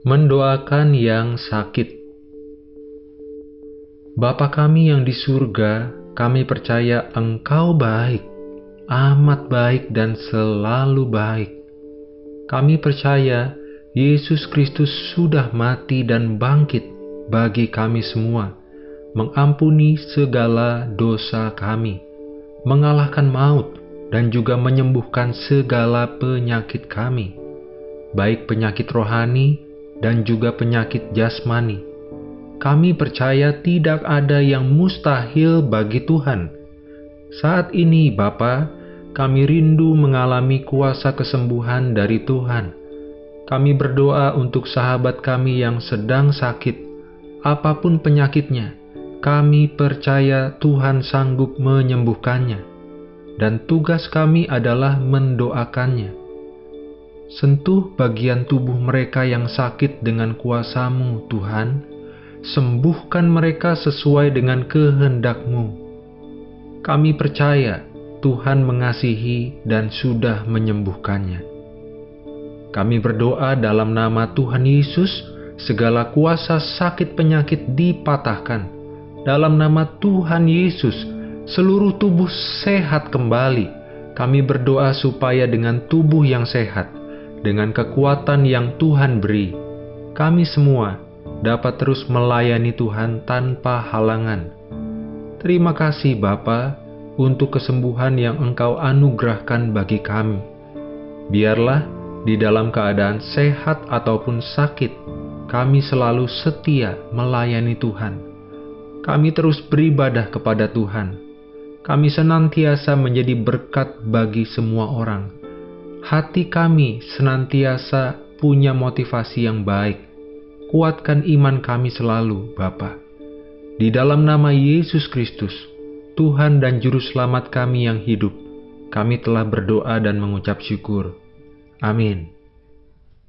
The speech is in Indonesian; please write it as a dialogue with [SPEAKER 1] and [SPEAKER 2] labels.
[SPEAKER 1] Mendoakan yang sakit. Bapa kami yang di surga, kami percaya Engkau baik, amat baik dan selalu baik. Kami percaya Yesus Kristus sudah mati dan bangkit bagi kami semua, mengampuni segala dosa kami, mengalahkan maut, dan juga menyembuhkan segala penyakit kami, baik penyakit rohani dan juga penyakit jasmani. Kami percaya tidak ada yang mustahil bagi Tuhan. Saat ini, Bapa, kami rindu mengalami kuasa kesembuhan dari Tuhan. Kami berdoa untuk sahabat kami yang sedang sakit, apa pun penyakitnya. Kami percaya Tuhan sanggup menyembuhkannya, dan tugas kami adalah mendoakannya Sentuh bagian tubuh mereka yang sakit dengan kuasamu, Tuhan. Sembuhkan mereka sesuai dengan kehendakmu. Kami percaya Tuhan mengasihi dan sudah menyembuhkannya. Kami berdoa dalam nama Tuhan Yesus, segala kuasa sakit penyakit dipatahkan. Dalam nama Tuhan Yesus, seluruh tubuh sehat kembali. Kami berdoa supaya dengan tubuh yang sehat, dengan kekuatan yang Tuhan beri, kami semua dapat terus melayani Tuhan tanpa halangan. Terima kasih Bapa untuk kesembuhan yang Engkau anugerahkan bagi kami. Biarlah di dalam keadaan sehat ataupun sakit, kami selalu setia melayani Tuhan. Kami terus beribadah kepada Tuhan. Kami senantiasa menjadi berkat bagi semua orang hati kami senantiasa punya motivasi yang baik. Kuatkan iman kami selalu, Bapa. Di dalam nama Yesus Kristus, Tuhan dan Juru Selamat kami yang hidup, kami telah berdoa dan mengucap syukur. Amin.